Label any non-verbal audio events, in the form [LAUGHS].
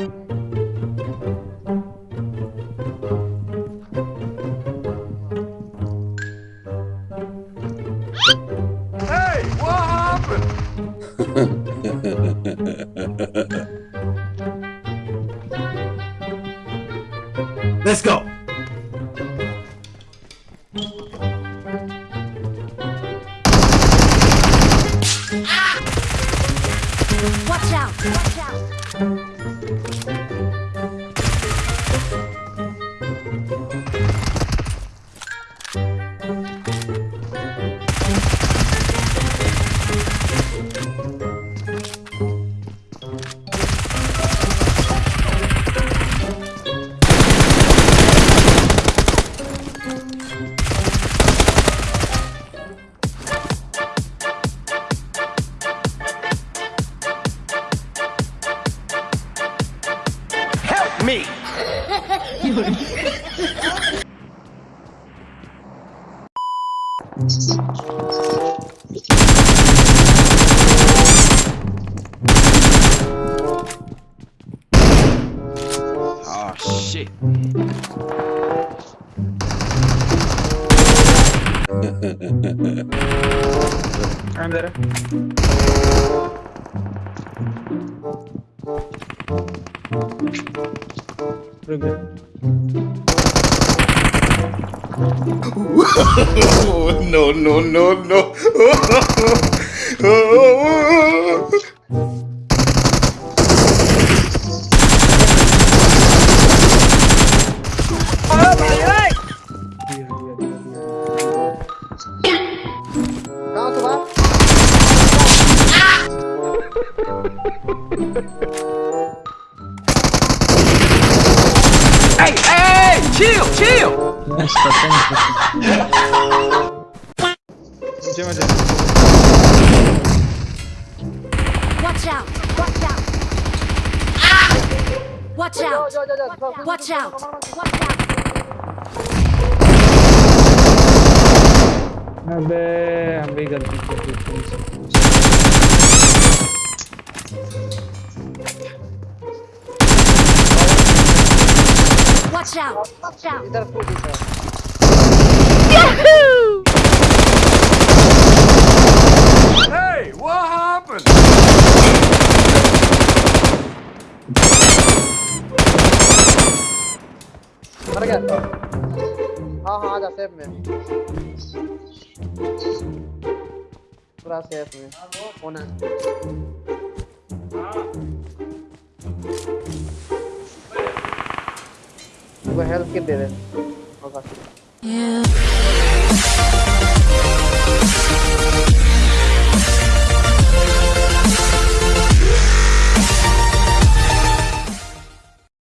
Hey, what happened? Let's go. Ah! Watch out! Watch out! Me! Oh shit. I'm there. Прыгай. [LAUGHS] no, no, no, no. Thank you. [LAUGHS] Chill, chill! नीचे में जा Watch out! Watch out! Watch out! Watch out! Watch out! अबे हम भी गलती कर दी Watch out! Watch out! Hey, what happened? मर गया था हाँ हाँ आजा सेफ में पूरा सेफ में कौन है को हेल्प के दे देना होगा